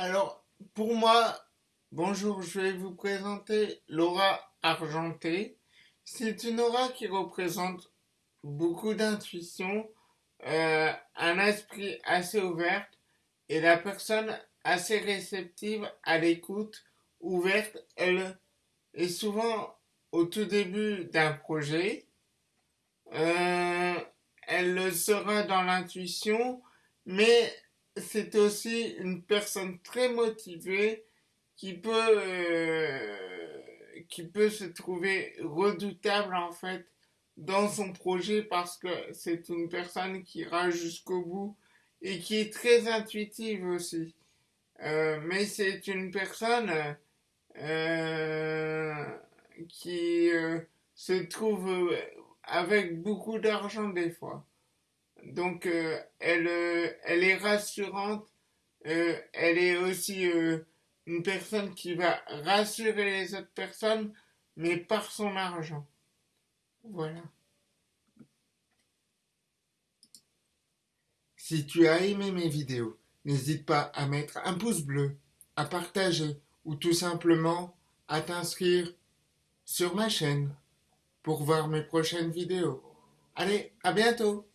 Alors, pour moi, bonjour, je vais vous présenter l'aura argentée. C'est une aura qui représente beaucoup d'intuition, euh, un esprit assez ouvert et la personne assez réceptive à l'écoute, ouverte, elle est souvent au tout début d'un projet. Euh, elle le sera dans l'intuition, mais c'est aussi une personne très motivée qui peut euh, qui peut se trouver redoutable en fait dans son projet parce que c'est une personne qui ira jusqu'au bout et qui est très intuitive aussi. Euh, mais c'est une personne euh, qui se trouve avec beaucoup d'argent des fois. Donc euh, elle, euh, elle est rassurante, euh, elle est aussi une personne qui va rassurer les autres personnes, mais par son argent. Voilà. Si tu as aimé mes vidéos, n'hésite pas à mettre un pouce bleu, à partager ou tout simplement à t'inscrire sur ma chaîne pour voir mes prochaines vidéos. Allez, à bientôt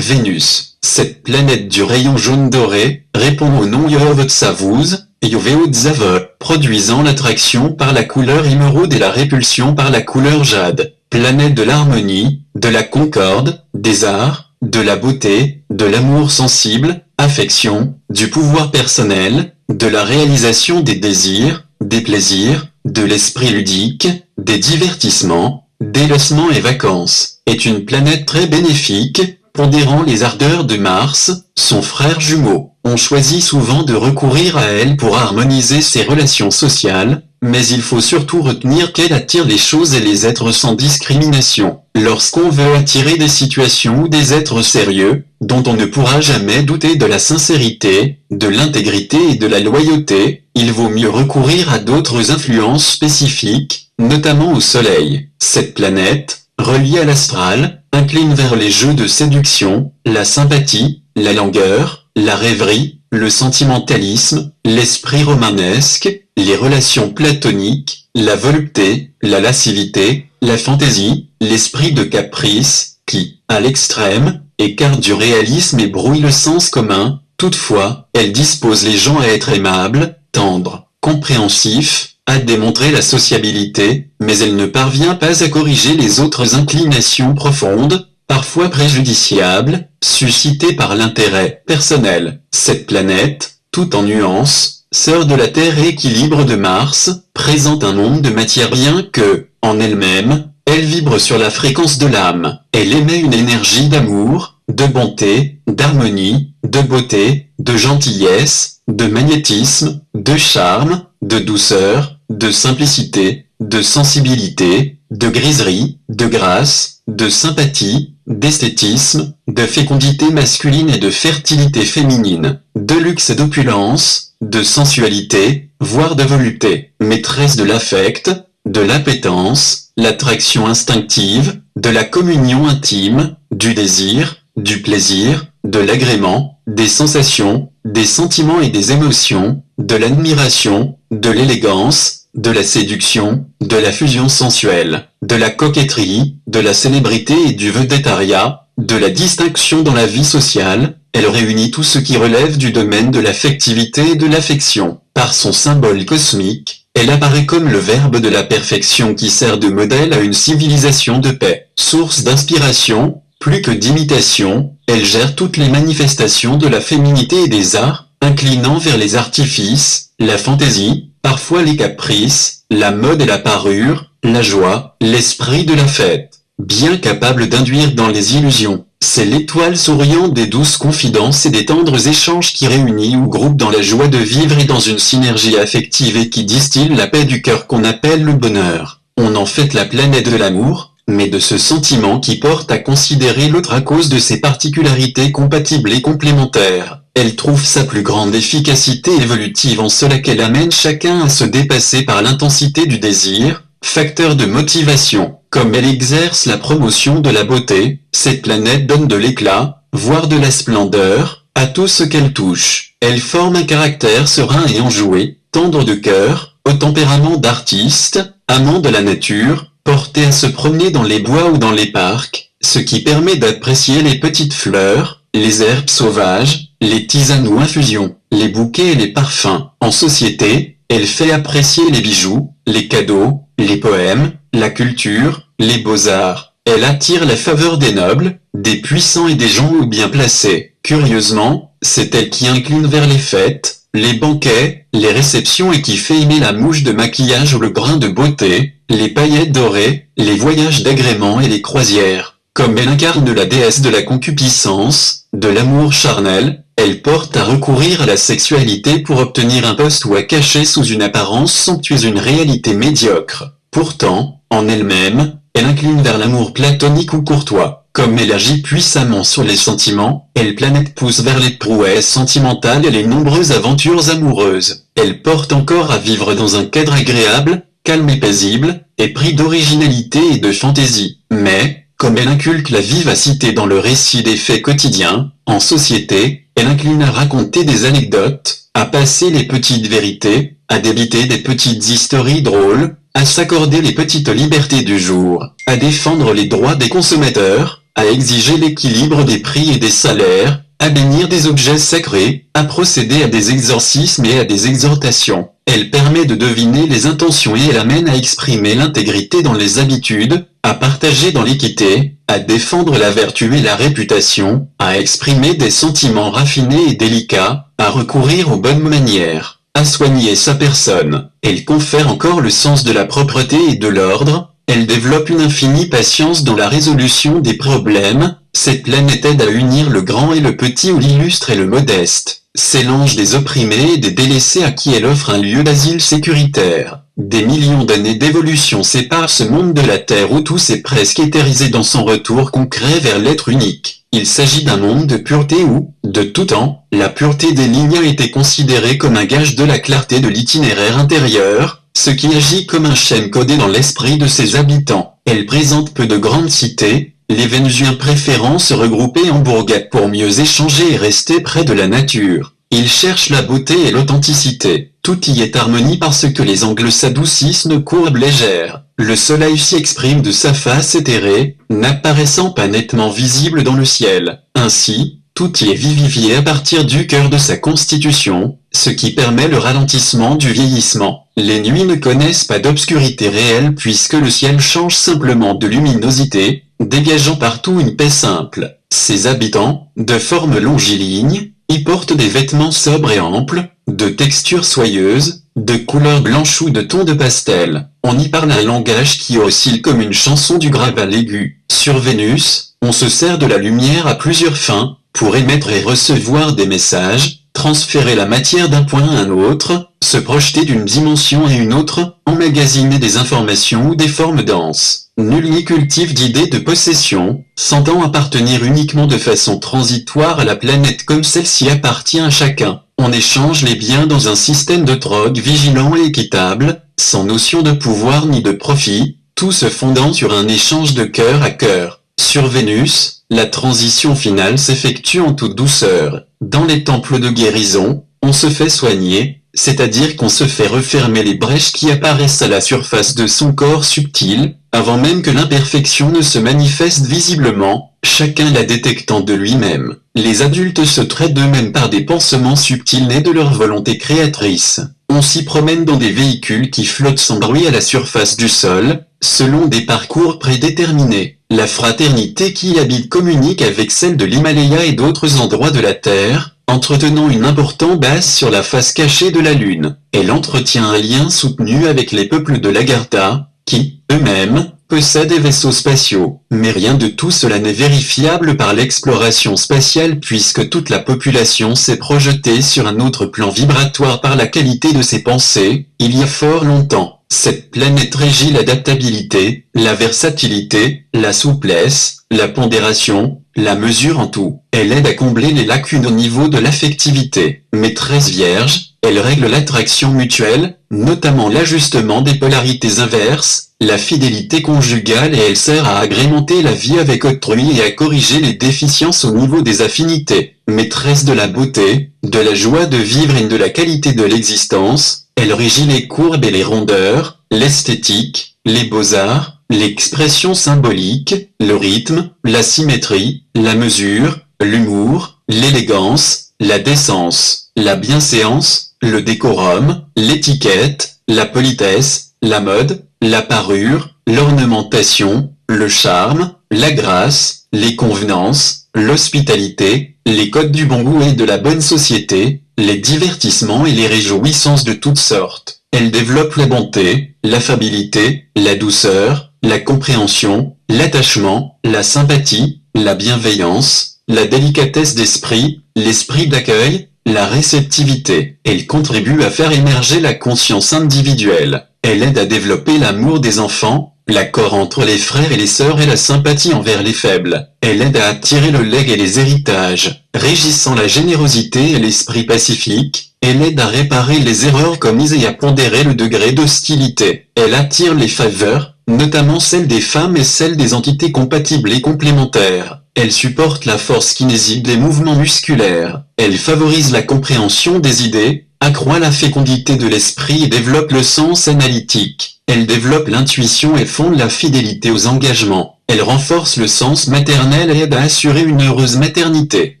Vénus, cette planète du rayon jaune doré, répond au nom Yovetsavuz, Yoveotzave, produisant l'attraction par la couleur émeraude et la répulsion par la couleur jade, planète de l'harmonie, de la concorde, des arts, de la beauté, de l'amour sensible, affection, du pouvoir personnel, de la réalisation des désirs, des plaisirs, de l'esprit ludique, des divertissements, des lossements et vacances, est une planète très bénéfique, Pondérant les ardeurs de Mars, son frère jumeau, on choisit souvent de recourir à elle pour harmoniser ses relations sociales, mais il faut surtout retenir qu'elle attire les choses et les êtres sans discrimination. Lorsqu'on veut attirer des situations ou des êtres sérieux, dont on ne pourra jamais douter de la sincérité, de l'intégrité et de la loyauté, il vaut mieux recourir à d'autres influences spécifiques, notamment au Soleil. Cette planète, reliée à l'astral, incline vers les jeux de séduction, la sympathie, la langueur, la rêverie, le sentimentalisme, l'esprit romanesque, les relations platoniques, la volupté, la lascivité, la fantaisie, l'esprit de caprice, qui, à l'extrême, écarte du réalisme et brouille le sens commun, toutefois, elle dispose les gens à être aimables, tendres, compréhensifs, à démontrer la sociabilité, mais elle ne parvient pas à corriger les autres inclinations profondes, parfois préjudiciables, suscitées par l'intérêt personnel. Cette planète, tout en nuances, sœur de la Terre et équilibre de Mars, présente un nombre de matière bien que, en elle-même, elle vibre sur la fréquence de l'âme. Elle émet une énergie d'amour, de bonté, d'harmonie, de beauté, de gentillesse, de magnétisme, de charme, de douceur, de simplicité, de sensibilité, de griserie, de grâce, de sympathie, d'esthétisme, de fécondité masculine et de fertilité féminine, de luxe et d'opulence, de sensualité, voire de volupté, maîtresse de l'affect, de l'appétence, l'attraction instinctive, de la communion intime, du désir, du plaisir, de l'agrément, des sensations, des sentiments et des émotions, de l'admiration, de l'élégance, de la séduction, de la fusion sensuelle, de la coquetterie, de la célébrité et du vedettariat, de la distinction dans la vie sociale, elle réunit tout ce qui relève du domaine de l'affectivité et de l'affection. Par son symbole cosmique, elle apparaît comme le verbe de la perfection qui sert de modèle à une civilisation de paix. Source d'inspiration, plus que d'imitation, elle gère toutes les manifestations de la féminité et des arts, inclinant vers les artifices, la fantaisie, parfois les caprices, la mode et la parure, la joie, l'esprit de la fête. Bien capable d'induire dans les illusions, c'est l'étoile souriante des douces confidences et des tendres échanges qui réunit ou groupe dans la joie de vivre et dans une synergie affective et qui distille la paix du cœur qu'on appelle le bonheur. On en fait la planète de l'amour, mais de ce sentiment qui porte à considérer l'autre à cause de ses particularités compatibles et complémentaires. elle trouve sa plus grande efficacité évolutive en cela qu'elle amène chacun à se dépasser par l'intensité du désir, facteur de motivation. Comme elle exerce la promotion de la beauté, cette planète donne de l'éclat, voire de la splendeur, à tout ce qu'elle touche. Elle forme un caractère serein et enjoué, tendre de cœur, au tempérament d'artiste, amant de la nature, porté à se promener dans les bois ou dans les parcs, ce qui permet d'apprécier les petites fleurs, les herbes sauvages, les tisanes ou infusions, les bouquets et les parfums. En société, elle fait apprécier les bijoux, les cadeaux, les poèmes, la culture, les beaux-arts. Elle attire la faveur des nobles, des puissants et des gens bien placés. Curieusement, c'est elle qui incline vers les fêtes, les banquets, les réceptions et qui fait aimer la mouche de maquillage ou le brin de beauté, les paillettes dorées, les voyages d'agrément et les croisières. Comme elle incarne la déesse de la concupiscence, de l'amour charnel, elle porte à recourir à la sexualité pour obtenir un poste ou à cacher sous une apparence somptueuse une réalité médiocre. Pourtant, en elle-même, elle incline vers l'amour platonique ou courtois. Comme elle agit puissamment sur les sentiments, elle planète pousse vers les prouesses sentimentales et les nombreuses aventures amoureuses. Elle porte encore à vivre dans un cadre agréable, calme et paisible, épris d'originalité et de fantaisie. Mais, comme elle inculque la vivacité dans le récit des faits quotidiens, en société, elle incline à raconter des anecdotes, à passer les petites vérités, à débiter des petites histories drôles, à s'accorder les petites libertés du jour, à défendre les droits des consommateurs, à exiger l'équilibre des prix et des salaires, à bénir des objets sacrés, à procéder à des exorcismes et à des exhortations. Elle permet de deviner les intentions et elle amène à exprimer l'intégrité dans les habitudes, à partager dans l'équité, à défendre la vertu et la réputation, à exprimer des sentiments raffinés et délicats, à recourir aux bonnes manières à soigner sa personne. Elle confère encore le sens de la propreté et de l'ordre, elle développe une infinie patience dans la résolution des problèmes, cette planète aide à unir le grand et le petit ou l'illustre et le modeste. C'est l'ange des opprimés et des délaissés à qui elle offre un lieu d'asile sécuritaire. Des millions d'années d'évolution séparent ce monde de la Terre où tout s'est presque éthérisé dans son retour concret vers l'être unique. Il s'agit d'un monde de pureté où, de tout temps, la pureté des lignes a été considérée comme un gage de la clarté de l'itinéraire intérieur, ce qui agit comme un schème codé dans l'esprit de ses habitants. Elle présente peu de grandes cités, les Vénusiens préférant se regrouper en bourgades pour mieux échanger et rester près de la nature. Ils cherchent la beauté et l'authenticité. Tout y est harmonie parce que les angles s'adoucissent nos courbes légères. Le soleil s'y exprime de sa face éthérée, n'apparaissant pas nettement visible dans le ciel. Ainsi, tout y est vivifié à partir du cœur de sa constitution, ce qui permet le ralentissement du vieillissement. Les nuits ne connaissent pas d'obscurité réelle puisque le ciel change simplement de luminosité, dégageant partout une paix simple. Ses habitants, de forme longiligne, y portent des vêtements sobres et amples, de texture soyeuse, de couleur blanche ou de ton de pastel. On y parle un langage qui oscille comme une chanson du graval aigu. Sur Vénus, on se sert de la lumière à plusieurs fins, pour émettre et recevoir des messages, transférer la matière d'un point à un autre, se projeter d'une dimension à une autre, emmagasiner des informations ou des formes denses. Nul n'y cultive d'idées de possession, sentant appartenir uniquement de façon transitoire à la planète comme celle-ci appartient à chacun. On échange les biens dans un système de drogue vigilant et équitable, sans notion de pouvoir ni de profit, tout se fondant sur un échange de cœur à cœur. Sur Vénus, la transition finale s'effectue en toute douceur. Dans les temples de guérison, on se fait soigner, c'est-à-dire qu'on se fait refermer les brèches qui apparaissent à la surface de son corps subtil, avant même que l'imperfection ne se manifeste visiblement, chacun la détectant de lui-même. Les adultes se traitent d'eux-mêmes par des pansements subtils nés de leur volonté créatrice. On s'y promène dans des véhicules qui flottent sans bruit à la surface du sol, selon des parcours prédéterminés. La fraternité qui y habite communique avec celle de l'Himalaya et d'autres endroits de la Terre, entretenant une importante base sur la face cachée de la Lune. Elle entretient un lien soutenu avec les peuples de l'Agartha, qui, eux-mêmes, possèdent des vaisseaux spatiaux. Mais rien de tout cela n'est vérifiable par l'exploration spatiale puisque toute la population s'est projetée sur un autre plan vibratoire par la qualité de ses pensées, il y a fort longtemps. Cette planète régit l'adaptabilité, la versatilité, la souplesse, la pondération, la mesure en tout. Elle aide à combler les lacunes au niveau de l'affectivité. Maîtresse vierge, elle règle l'attraction mutuelle, notamment l'ajustement des polarités inverses, la fidélité conjugale et elle sert à agrémenter la vie avec autrui et à corriger les déficiences au niveau des affinités. Maîtresse de la beauté, de la joie de vivre et de la qualité de l'existence, elle régit les courbes et les rondeurs, l'esthétique, les beaux-arts, l'expression symbolique, le rythme, la symétrie, la mesure, l'humour, l'élégance, la décence, la bienséance, le décorum, l'étiquette, la politesse, la mode, la parure, l'ornementation, le charme, la grâce, les convenances, l'hospitalité, les codes du bon goût et de la bonne société, les divertissements et les réjouissances de toutes sortes. Elle développe la bonté, l'affabilité, la douceur, la compréhension, l'attachement, la sympathie, la bienveillance, la délicatesse d'esprit, l'esprit d'accueil, la réceptivité. Elle contribue à faire émerger la conscience individuelle. Elle aide à développer l'amour des enfants, l'accord entre les frères et les sœurs et la sympathie envers les faibles. Elle aide à attirer le legs et les héritages, régissant la générosité et l'esprit pacifique. Elle aide à réparer les erreurs commises et à pondérer le degré d'hostilité. Elle attire les faveurs, notamment celles des femmes et celles des entités compatibles et complémentaires. Elle supporte la force kinésique des mouvements musculaires. Elle favorise la compréhension des idées, accroît la fécondité de l'esprit et développe le sens analytique. Elle développe l'intuition et fonde la fidélité aux engagements. Elle renforce le sens maternel et aide à assurer une heureuse maternité.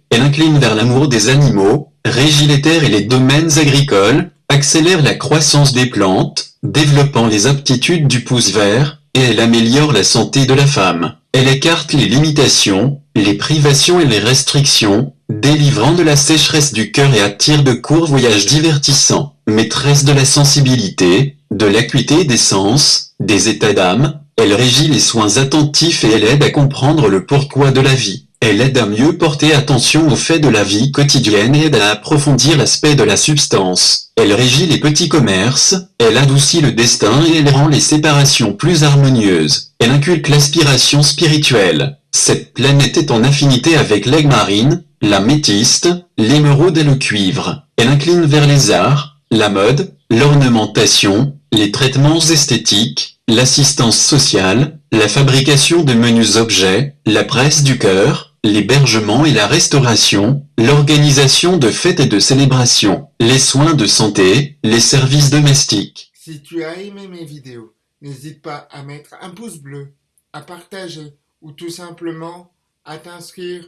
Elle incline vers l'amour des animaux, régit les terres et les domaines agricoles, accélère la croissance des plantes, développant les aptitudes du pouce vert, et elle améliore la santé de la femme. Elle écarte les limitations, les privations et les restrictions, délivrant de la sécheresse du cœur et attire de courts voyages divertissants. Maîtresse de la sensibilité, de l'acuité des sens, des états d'âme, elle régit les soins attentifs et elle aide à comprendre le pourquoi de la vie. Elle aide à mieux porter attention aux faits de la vie quotidienne et aide à approfondir l'aspect de la substance. Elle régit les petits commerces, elle adoucit le destin et elle rend les séparations plus harmonieuses. Elle inculque l'aspiration spirituelle. Cette planète est en affinité avec l'aigle marine, la métiste, l'émeraude et le cuivre. Elle incline vers les arts, la mode, l'ornementation, les traitements esthétiques, l'assistance sociale, la fabrication de menus objets, la presse du cœur, l'hébergement et la restauration, l'organisation de fêtes et de célébrations, les soins de santé, les services domestiques. Si tu as aimé mes vidéos, n'hésite pas à mettre un pouce bleu, à partager ou tout simplement à t'inscrire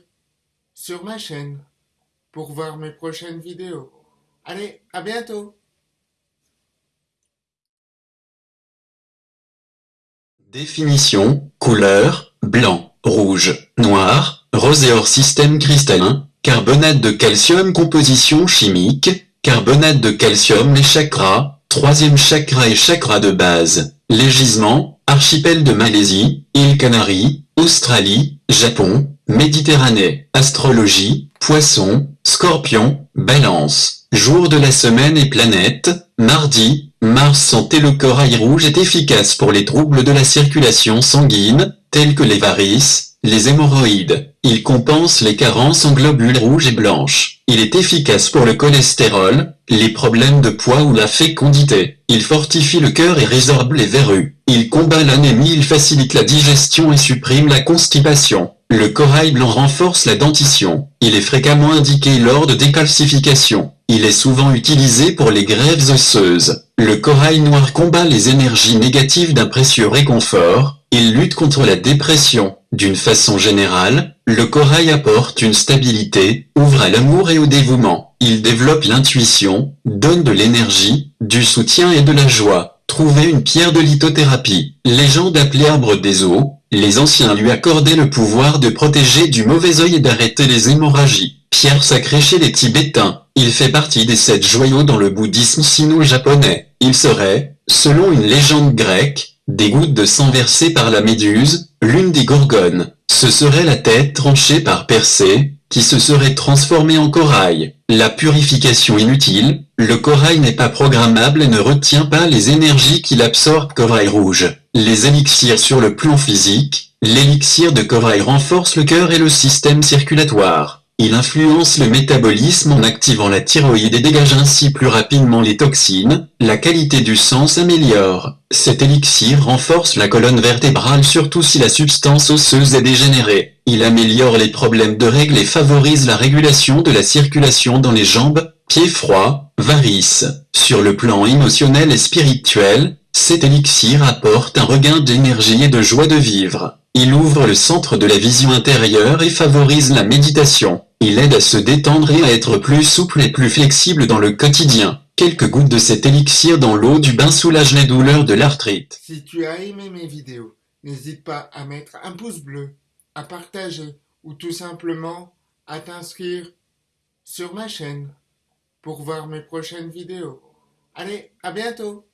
sur ma chaîne pour voir mes prochaines vidéos. Allez, à bientôt Définition, couleur, blanc, rouge, noir, Roséor système cristallin, carbonate de calcium composition chimique, carbonate de calcium les chakras, troisième chakra et chakra de base, les gisements, archipel de Malaisie, îles Canaries, Australie, Japon, Méditerranée, astrologie, poisson, scorpion, balance, jour de la semaine et planète, mardi, Mars santé le corail rouge est efficace pour les troubles de la circulation sanguine, tels que les varices, les hémorroïdes. Il compense les carences en globules rouges et blanches. Il est efficace pour le cholestérol, les problèmes de poids ou la fécondité. Il fortifie le cœur et résorbe les verrues. Il combat l'anémie, il facilite la digestion et supprime la constipation. Le corail blanc renforce la dentition. Il est fréquemment indiqué lors de décalcification. Il est souvent utilisé pour les grèves osseuses. Le corail noir combat les énergies négatives d'un précieux réconfort. Il lutte contre la dépression. D'une façon générale, le corail apporte une stabilité, ouvre à l'amour et au dévouement. Il développe l'intuition, donne de l'énergie, du soutien et de la joie. Trouvez une pierre de lithothérapie. Légende appelée arbre des eaux, les anciens lui accordaient le pouvoir de protéger du mauvais œil et d'arrêter les hémorragies. Pierre sacrée chez les Tibétains. Il fait partie des sept joyaux dans le bouddhisme sino-japonais. Il serait, selon une légende grecque, des gouttes de sang versées par la méduse, l'une des gorgones. Ce serait la tête tranchée par Persée, qui se serait transformée en corail. La purification inutile, Le corail n'est pas programmable et ne retient pas les énergies qu'il absorbe corail rouge. Les élixirs sur le plan physique, l'élixir de corail renforce le cœur et le système circulatoire. Il influence le métabolisme en activant la thyroïde et dégage ainsi plus rapidement les toxines, la qualité du sang s'améliore. Cet élixir renforce la colonne vertébrale surtout si la substance osseuse est dégénérée. Il améliore les problèmes de règles et favorise la régulation de la circulation dans les jambes, pieds froids, varices. Sur le plan émotionnel et spirituel, cet élixir apporte un regain d'énergie et de joie de vivre. Il ouvre le centre de la vision intérieure et favorise la méditation. Il aide à se détendre et à être plus souple et plus flexible dans le quotidien. Quelques gouttes de cet élixir dans l'eau du bain soulagent les douleurs de l'arthrite. Si tu as aimé mes vidéos, n'hésite pas à mettre un pouce bleu, à partager ou tout simplement à t'inscrire sur ma chaîne pour voir mes prochaines vidéos. Allez, à bientôt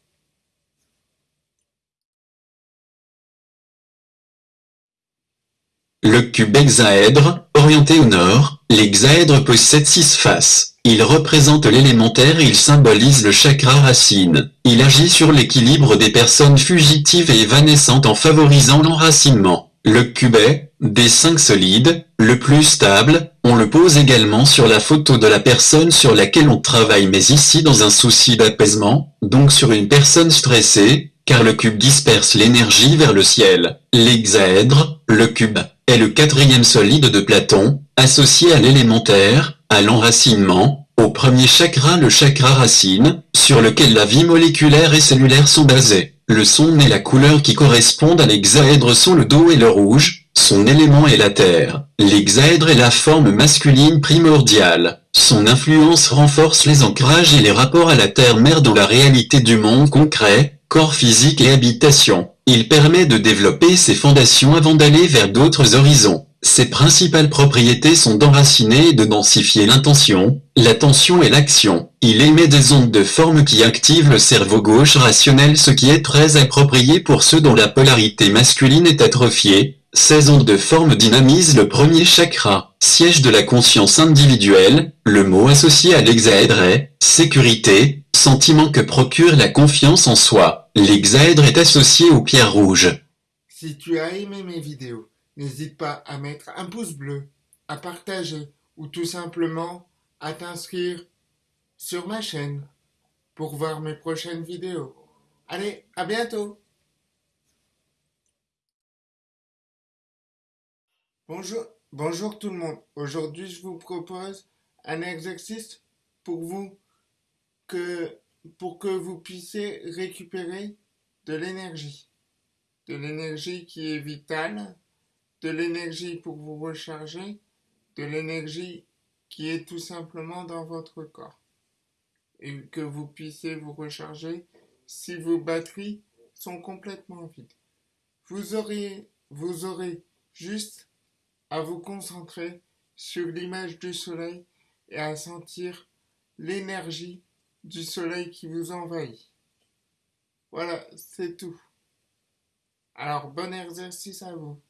Le cube hexaèdre, orienté au nord, l'hexaèdre possède six faces. Il représente l'élémentaire et il symbolise le chakra racine. Il agit sur l'équilibre des personnes fugitives et évanescentes en favorisant l'enracinement. Le cube est, des cinq solides, le plus stable, on le pose également sur la photo de la personne sur laquelle on travaille mais ici dans un souci d'apaisement, donc sur une personne stressée, car le cube disperse l'énergie vers le ciel. L'hexaèdre, le cube, est le quatrième solide de Platon, associé à l'élémentaire, à l'enracinement, au premier chakra le chakra racine, sur lequel la vie moléculaire et cellulaire sont basées. Le son et la couleur qui correspondent à l'hexaèdre sont le dos et le rouge, son élément est la terre. L'hexaèdre est la forme masculine primordiale. Son influence renforce les ancrages et les rapports à la terre-mère dans la réalité du monde concret, corps physique et habitation. Il permet de développer ses fondations avant d'aller vers d'autres horizons. Ses principales propriétés sont d'enraciner et de densifier l'intention, l'attention et l'action. Il émet des ondes de forme qui activent le cerveau gauche rationnel ce qui est très approprié pour ceux dont la polarité masculine est atrophiée. Ces ondes de forme dynamisent le premier chakra, siège de la conscience individuelle, le mot associé à l'hexaèdre est « sécurité », sentiment que procure la confiance en soi. L'hexaèdre est associé aux pierres rouges. Si tu as aimé mes vidéos, n'hésite pas à mettre un pouce bleu, à partager ou tout simplement à t'inscrire sur ma chaîne pour voir mes prochaines vidéos. Allez, à bientôt Bonjour, bonjour tout le monde. Aujourd'hui, je vous propose un exercice pour vous que pour que vous puissiez récupérer de l'énergie. De l'énergie qui est vitale, de l'énergie pour vous recharger, de l'énergie qui est tout simplement dans votre corps. Et que vous puissiez vous recharger si vos batteries sont complètement vides. Vous aurez, vous aurez juste à vous concentrer sur l'image du soleil et à sentir l'énergie du soleil qui vous envahit. Voilà, c'est tout. Alors, bon exercice à vous.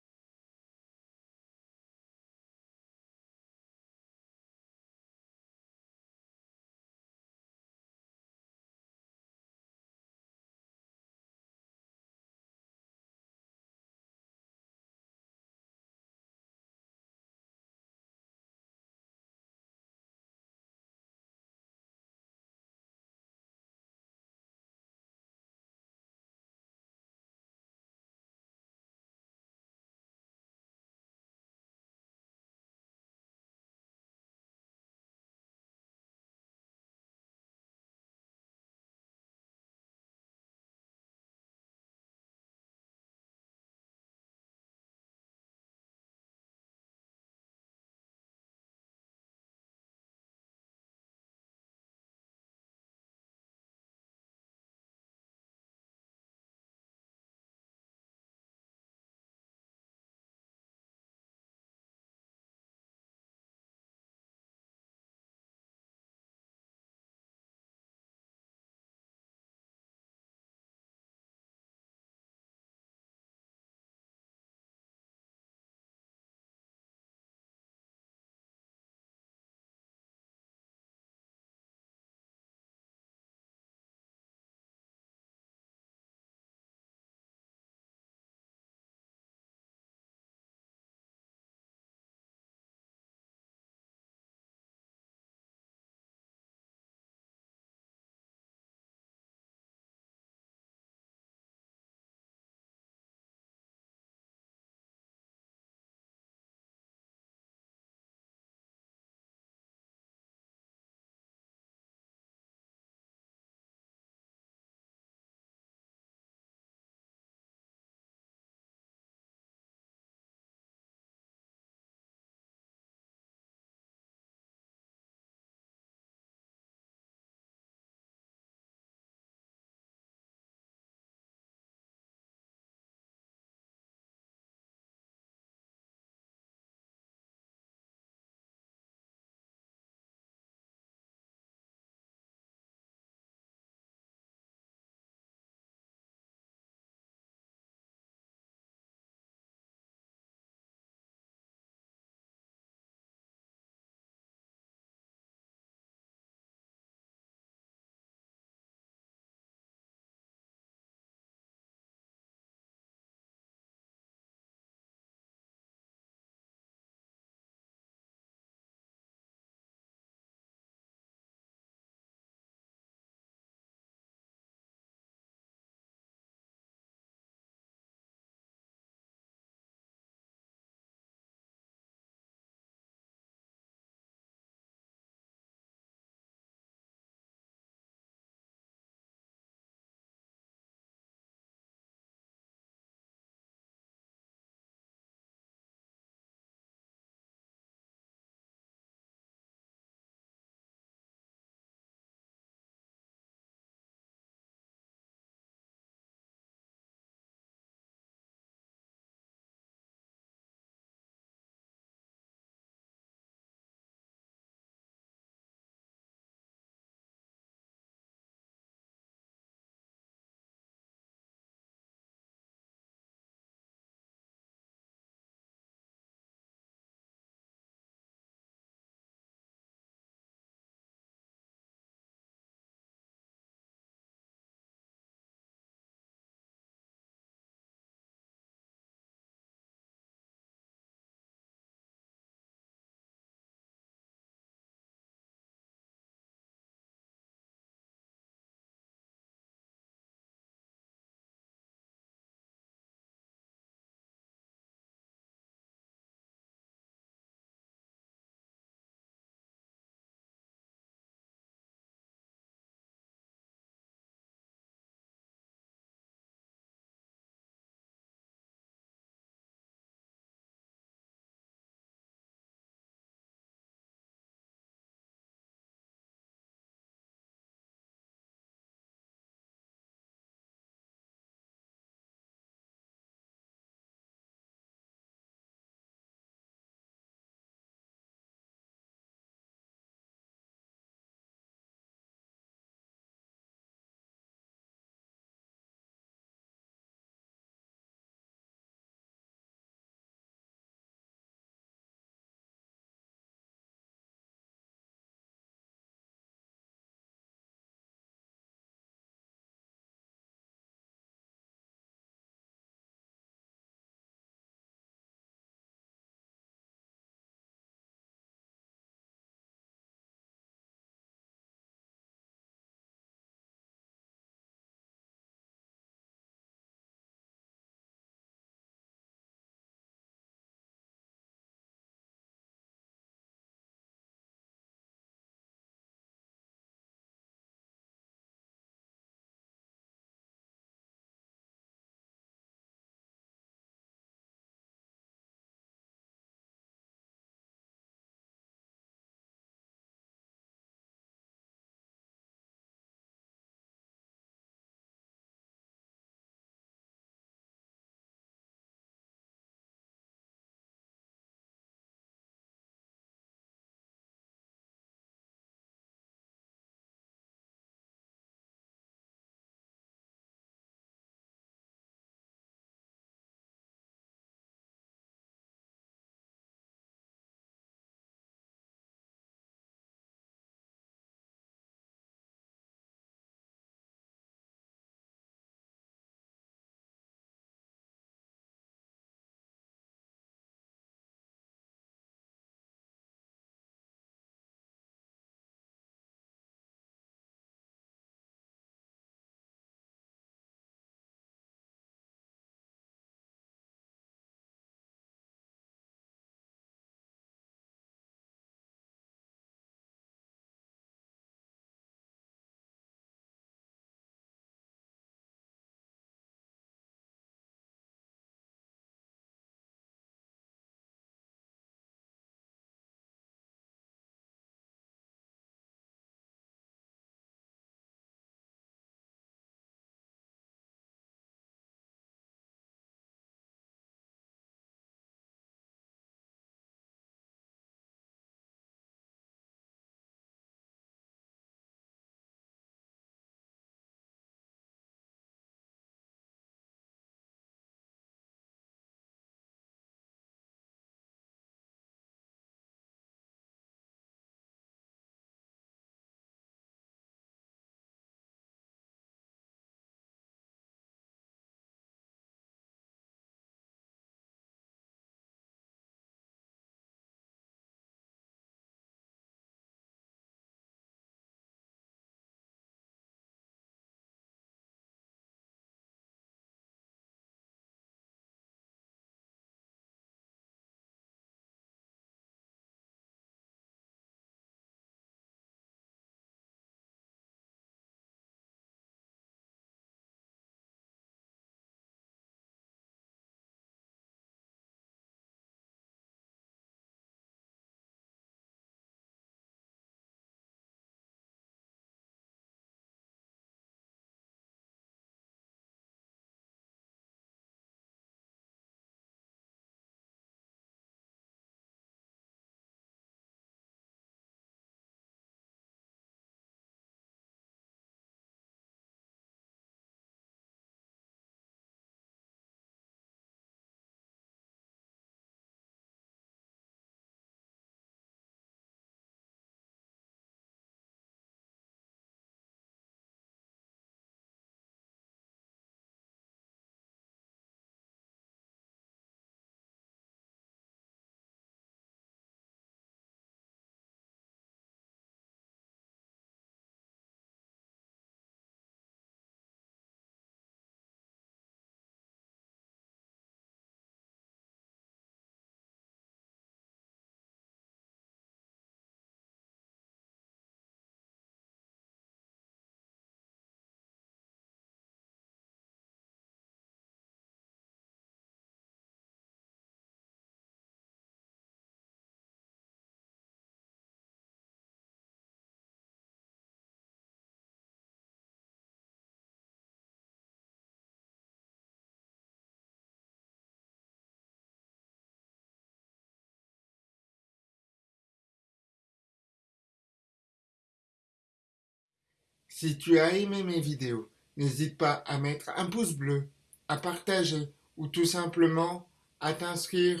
Si tu as aimé mes vidéos, n'hésite pas à mettre un pouce bleu, à partager ou tout simplement à t'inscrire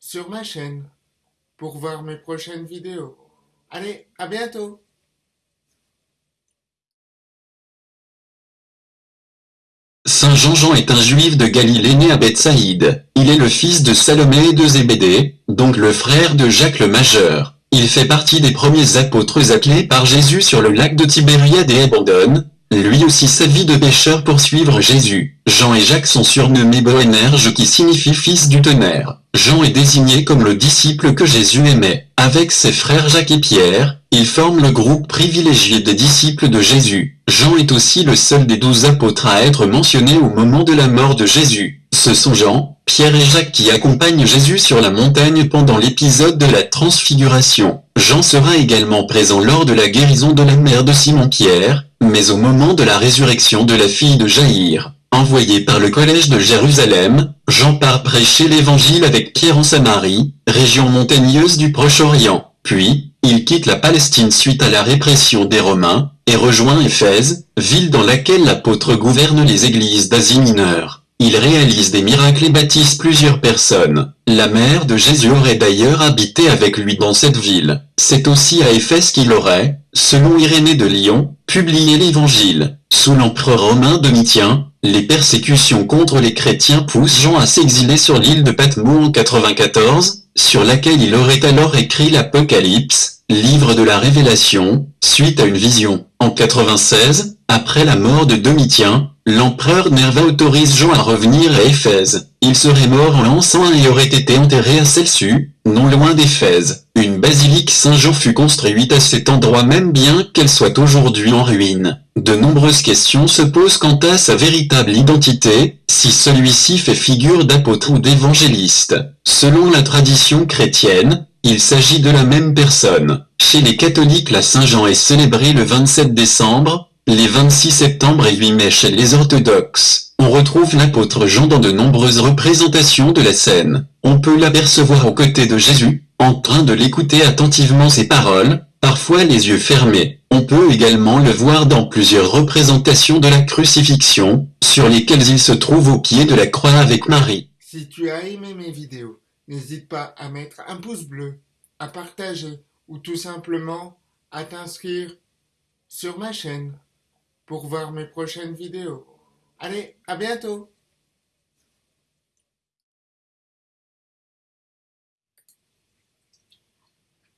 sur ma chaîne pour voir mes prochaines vidéos. Allez, à bientôt Saint Jean-Jean est un juif de Galilée né à Bethsaïde. Il est le fils de Salomé et de Zébédée, donc le frère de Jacques le Majeur. Il fait partie des premiers apôtres appelés par Jésus sur le lac de Tibériade et abandonne, lui aussi sa vie de pêcheur pour suivre Jésus. Jean et Jacques sont surnommés Boénerges qui signifie fils du tonnerre. Jean est désigné comme le disciple que Jésus aimait. Avec ses frères Jacques et Pierre, ils forment le groupe privilégié des disciples de Jésus. Jean est aussi le seul des douze apôtres à être mentionné au moment de la mort de Jésus. Ce sont Jean, Pierre et Jacques qui accompagnent Jésus sur la montagne pendant l'épisode de la transfiguration. Jean sera également présent lors de la guérison de la mère de Simon-Pierre, mais au moment de la résurrection de la fille de Jaïr. Envoyé par le collège de Jérusalem, Jean part prêcher l'évangile avec Pierre en Samarie, région montagneuse du Proche-Orient. Puis, il quitte la Palestine suite à la répression des Romains, et rejoint Éphèse, ville dans laquelle l'apôtre gouverne les églises d'Asie mineure. Il réalise des miracles et baptise plusieurs personnes. La mère de Jésus aurait d'ailleurs habité avec lui dans cette ville. C'est aussi à Éphèse qu'il aurait, selon Irénée de Lyon, publié l'évangile. Sous l'empereur romain Domitien, les persécutions contre les chrétiens poussent Jean à s'exiler sur l'île de Patmos en 94, sur laquelle il aurait alors écrit l'Apocalypse, livre de la Révélation, suite à une vision. En 96, après la mort de Domitien, l'empereur Nerva autorise Jean à revenir à Éphèse. Il serait mort en l'an 101 et aurait été enterré à Celsu, non loin d'Éphèse. Une basilique Saint-Jean fut construite à cet endroit même bien qu'elle soit aujourd'hui en ruine. De nombreuses questions se posent quant à sa véritable identité, si celui-ci fait figure d'apôtre ou d'évangéliste. Selon la tradition chrétienne, il s'agit de la même personne. Chez les catholiques la Saint-Jean est célébrée le 27 décembre, les 26 septembre et 8 mai chez les orthodoxes. On retrouve l'apôtre Jean dans de nombreuses représentations de la scène. On peut l'apercevoir aux côtés de Jésus, en train de l'écouter attentivement ses paroles, parfois les yeux fermés. On peut également le voir dans plusieurs représentations de la crucifixion, sur lesquelles il se trouve au pied de la croix avec Marie. Si tu as aimé mes vidéos, n'hésite pas à mettre un pouce bleu, à partager ou tout simplement à t'inscrire sur ma chaîne pour voir mes prochaines vidéos. Allez, à bientôt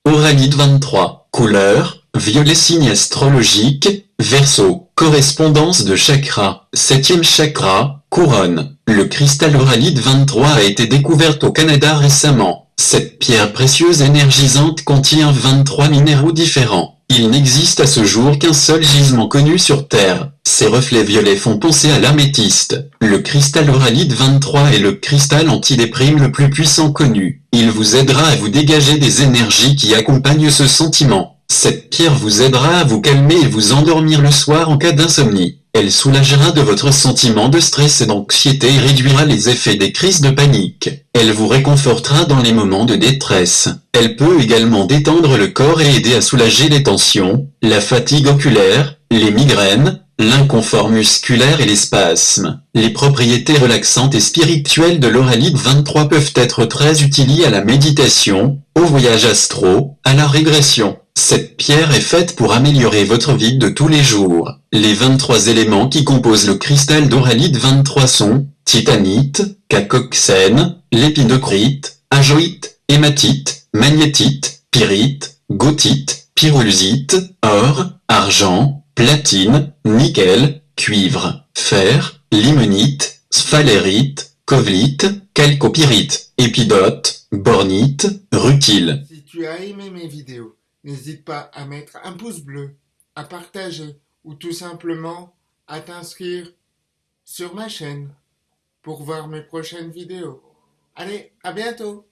Oralite 23. Couleur, violet signe astrologique, verso, correspondance de chakra, septième chakra, couronne. Le cristal Oralite 23 a été découverte au Canada récemment. Cette pierre précieuse énergisante contient 23 minéraux différents. Il n'existe à ce jour qu'un seul gisement connu sur Terre. Ses reflets violets font penser à l'améthyste. Le cristal Oralite 23 est le cristal antidéprime le plus puissant connu. Il vous aidera à vous dégager des énergies qui accompagnent ce sentiment. Cette pierre vous aidera à vous calmer et vous endormir le soir en cas d'insomnie. Elle soulagera de votre sentiment de stress et d'anxiété et réduira les effets des crises de panique. Elle vous réconfortera dans les moments de détresse. Elle peut également détendre le corps et aider à soulager les tensions, la fatigue oculaire, les migraines, l'inconfort musculaire et les spasmes. Les propriétés relaxantes et spirituelles de l'oralite 23 peuvent être très utilisées à la méditation, au voyage astro, à la régression. Cette pierre est faite pour améliorer votre vie de tous les jours. Les 23 éléments qui composent le cristal d'oralite 23 sont titanite, cacoxène, lépidocrite, ajoïte, hématite, magnétite, pyrite, gothite, pyrolusite, or, argent, platine, nickel, cuivre, fer, limonite, sphalérite, covlite, calcopyrite, épidote, bornite, rutile. Si tu as aimé mes vidéos, n'hésite pas à mettre un pouce bleu, à partager ou tout simplement à t'inscrire sur ma chaîne pour voir mes prochaines vidéos. Allez, à bientôt